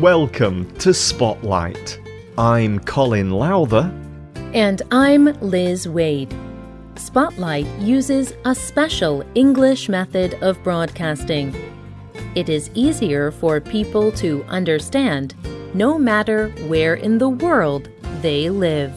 Welcome to Spotlight. I'm Colin Lowther. And I'm Liz Waid. Spotlight uses a special English method of broadcasting. It is easier for people to understand no matter where in the world they live.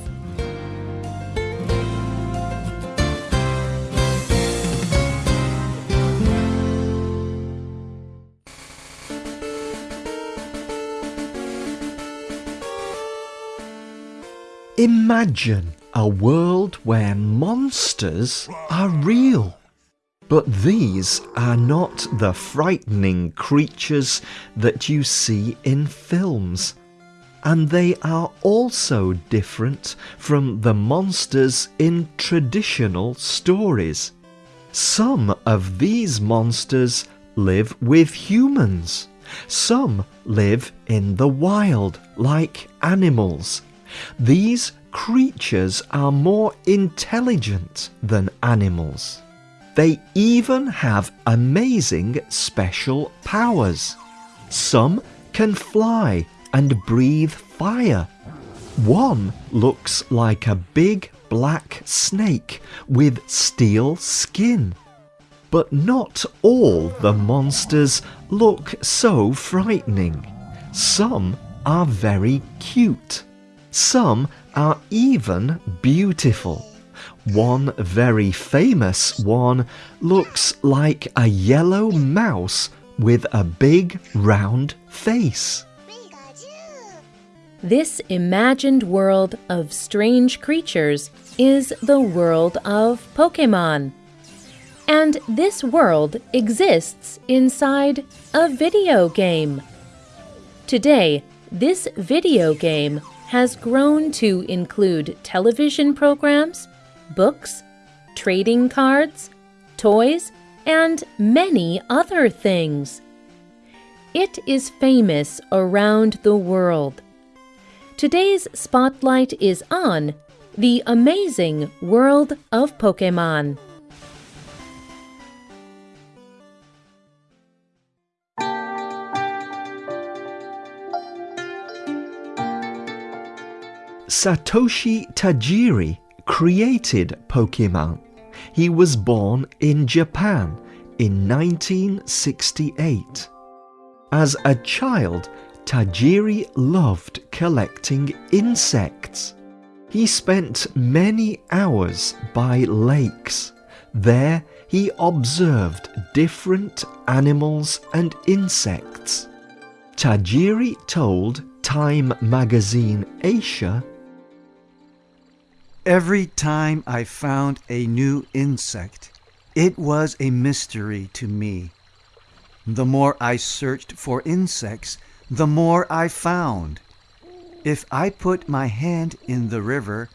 Imagine a world where monsters are real. But these are not the frightening creatures that you see in films. And they are also different from the monsters in traditional stories. Some of these monsters live with humans. Some live in the wild, like animals. These creatures are more intelligent than animals. They even have amazing special powers. Some can fly and breathe fire. One looks like a big black snake with steel skin. But not all the monsters look so frightening. Some are very cute. Some are even beautiful. One very famous one looks like a yellow mouse with a big round face. This imagined world of strange creatures is the world of Pokemon. And this world exists inside a video game. Today, this video game has grown to include television programs, books, trading cards, toys, and many other things. It is famous around the world. Today's spotlight is on the amazing world of Pokemon. Satoshi Tajiri created Pokemon. He was born in Japan in 1968. As a child, Tajiri loved collecting insects. He spent many hours by lakes. There he observed different animals and insects. Tajiri told Time magazine Asia Every time I found a new insect, it was a mystery to me. The more I searched for insects, the more I found. If I put my hand in the river,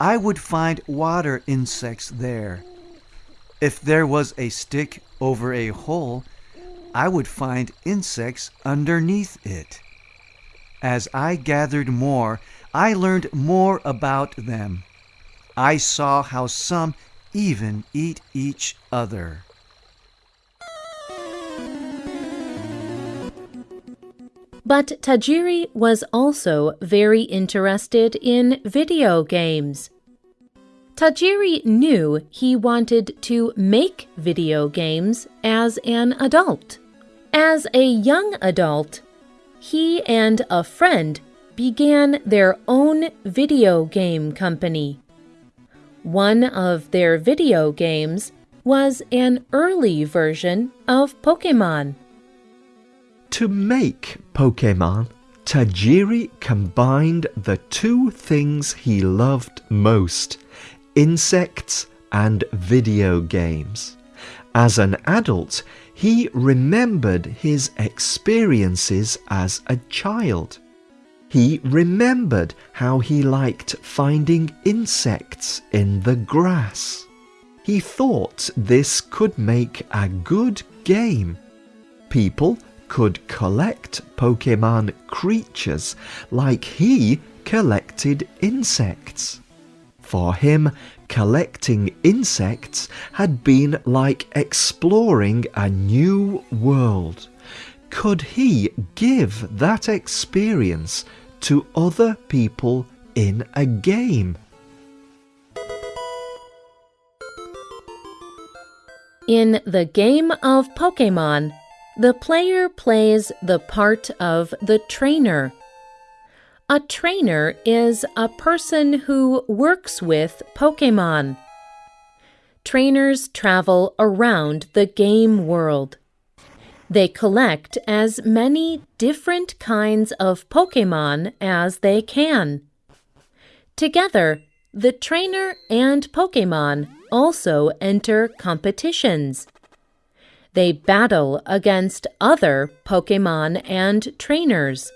I would find water insects there. If there was a stick over a hole, I would find insects underneath it. As I gathered more, I learned more about them. I saw how some even eat each other. But Tajiri was also very interested in video games. Tajiri knew he wanted to make video games as an adult. As a young adult, he and a friend began their own video game company. One of their video games was an early version of Pokemon. To make Pokemon, Tajiri combined the two things he loved most insects and video games. As an adult, he remembered his experiences as a child. He remembered how he liked finding insects in the grass. He thought this could make a good game. People could collect Pokemon creatures like he collected insects. For him, collecting insects had been like exploring a new world could he give that experience to other people in a game? In the game of Pokemon, the player plays the part of the trainer. A trainer is a person who works with Pokemon. Trainers travel around the game world. They collect as many different kinds of Pokemon as they can. Together, the trainer and Pokemon also enter competitions. They battle against other Pokemon and trainers.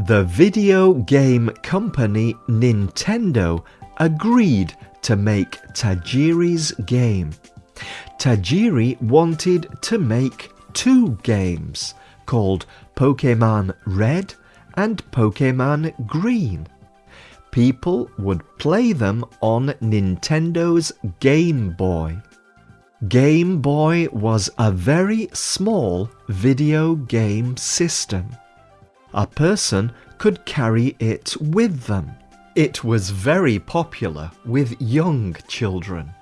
The video game company Nintendo agreed to make Tajiri's game. Tajiri wanted to make two games called Pokemon Red and Pokemon Green. People would play them on Nintendo's Game Boy. Game Boy was a very small video game system. A person could carry it with them. It was very popular with young children.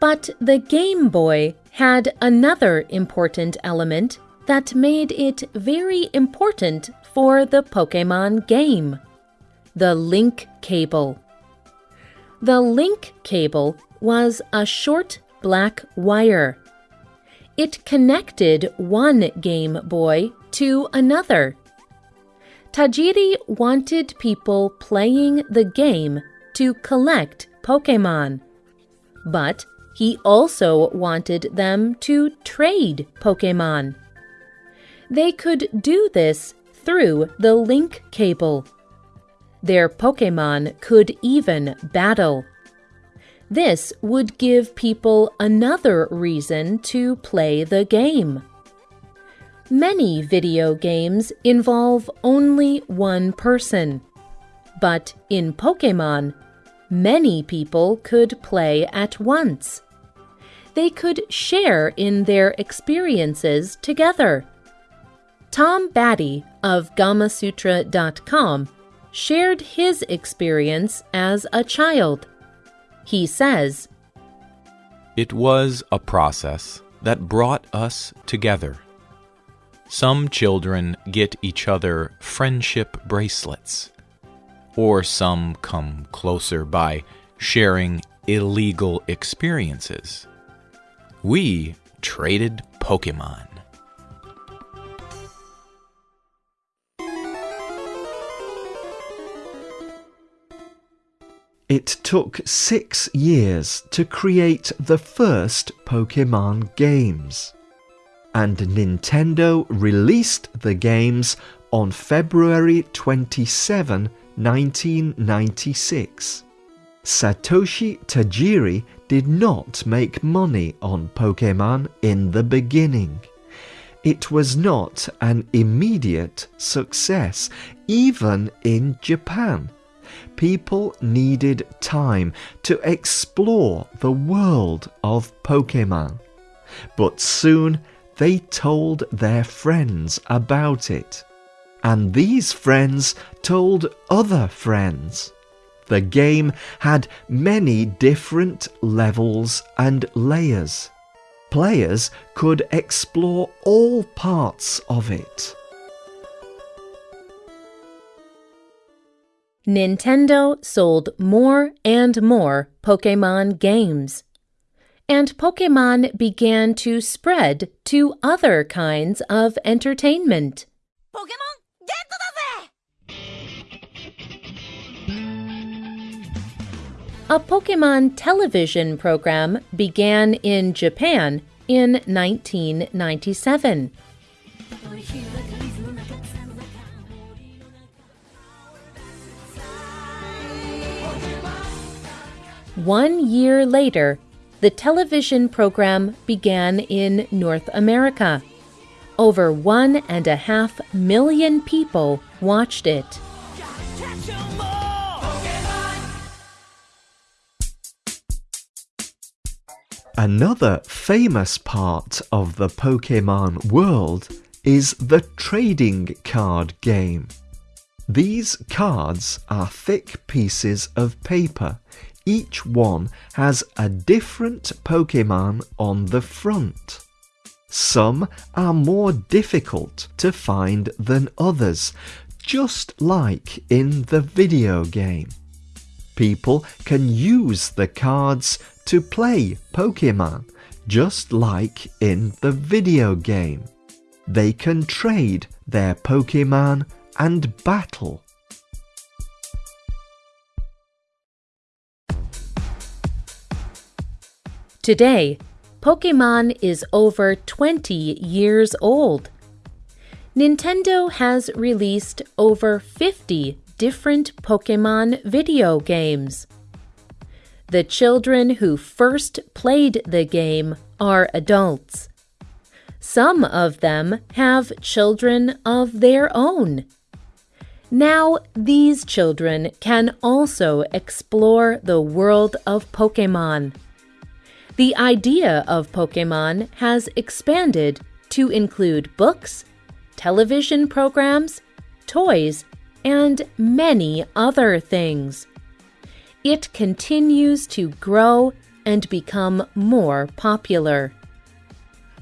But the Game Boy had another important element that made it very important for the Pokemon game the link cable. The link cable was a short black wire. It connected one Game Boy to another. Tajiri wanted people playing the game to collect Pokemon, but he also wanted them to trade Pokemon. They could do this through the link cable. Their Pokemon could even battle. This would give people another reason to play the game. Many video games involve only one person. But in Pokemon, many people could play at once. They could share in their experiences together. Tom Batty of GamaSutra.com shared his experience as a child. He says, It was a process that brought us together. Some children get each other friendship bracelets, or some come closer by sharing illegal experiences. We traded Pokemon. It took six years to create the first Pokemon games. And Nintendo released the games on February 27, 1996. Satoshi Tajiri did not make money on Pokemon in the beginning. It was not an immediate success, even in Japan people needed time to explore the world of Pokemon. But soon they told their friends about it. And these friends told other friends. The game had many different levels and layers. Players could explore all parts of it. Nintendo sold more and more Pokemon games. And Pokemon began to spread to other kinds of entertainment. Pokemon, A Pokemon television program began in Japan in 1997. One year later, the television program began in North America. Over one and a half million people watched it. Another famous part of the Pokemon world is the trading card game. These cards are thick pieces of paper. Each one has a different Pokemon on the front. Some are more difficult to find than others, just like in the video game. People can use the cards to play Pokemon, just like in the video game. They can trade their Pokemon and battle. Today, Pokemon is over 20 years old. Nintendo has released over 50 different Pokemon video games. The children who first played the game are adults. Some of them have children of their own. Now, these children can also explore the world of Pokemon. The idea of Pokemon has expanded to include books, television programs, toys, and many other things. It continues to grow and become more popular.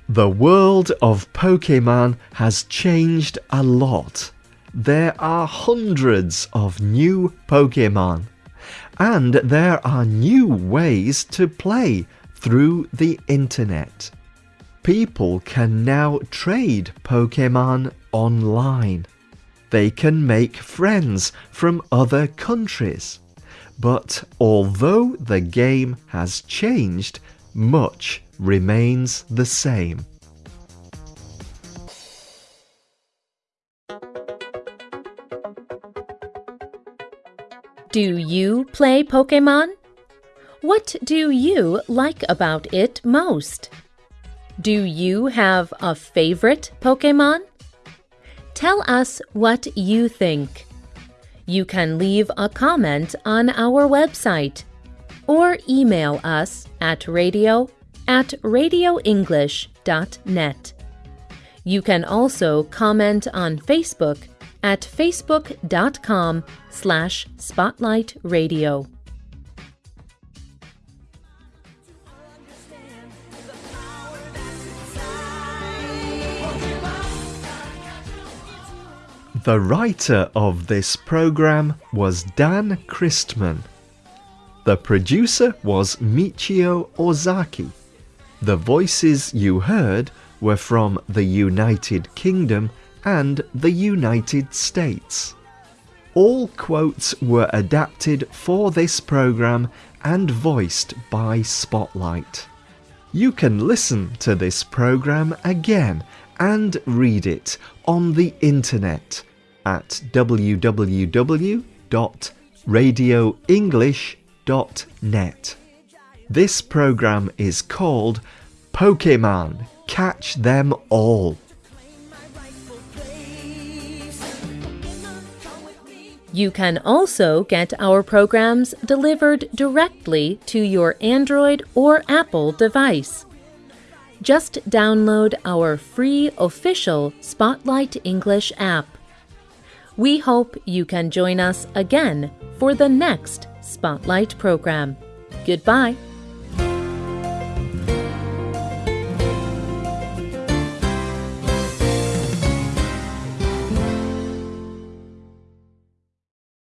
The world of Pokemon has changed a lot there are hundreds of new Pokemon, and there are new ways to play through the internet. People can now trade Pokemon online. They can make friends from other countries. But although the game has changed, much remains the same. Do you play Pokemon? What do you like about it most? Do you have a favorite Pokemon? Tell us what you think. You can leave a comment on our website or email us at radio at radioenglish.net. You can also comment on Facebook at facebook.com slash spotlightradio. The writer of this program was Dan Christman. The producer was Michio Ozaki. The voices you heard were from the United Kingdom and the United States. All quotes were adapted for this program and voiced by Spotlight. You can listen to this program again and read it on the internet at www.radioenglish.net. This program is called Pokemon Catch Them All. You can also get our programs delivered directly to your Android or Apple device. Just download our free official Spotlight English app. We hope you can join us again for the next Spotlight program. Goodbye.